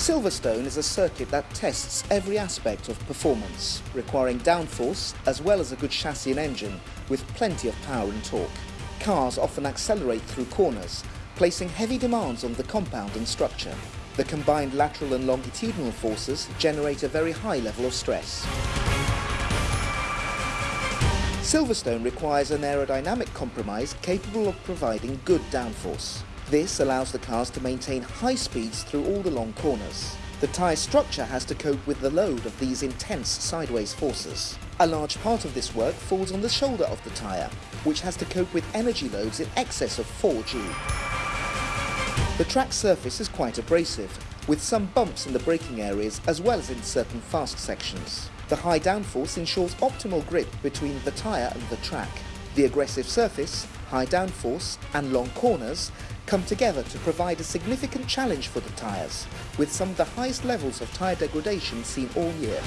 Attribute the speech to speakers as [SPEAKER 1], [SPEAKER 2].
[SPEAKER 1] Silverstone is a circuit that tests every aspect of performance, requiring downforce as well as a good chassis and engine with plenty of power and torque. Cars often accelerate through corners, placing heavy demands on the compound and structure. The combined lateral and longitudinal forces generate a very high level of stress. Silverstone requires an aerodynamic compromise capable of providing good downforce. This allows the cars to maintain high speeds through all the long corners. The tyre structure has to cope with the load of these intense sideways forces. A large part of this work falls on the shoulder of the tyre, which has to cope with energy loads in excess of 4G. The track surface is quite abrasive, with some bumps in the braking areas as well as in certain fast sections. The high downforce ensures optimal grip between the tyre and the track. The aggressive surface, high downforce and long corners come together to provide a significant challenge for the tyres, with some of the highest levels of tyre degradation seen all year.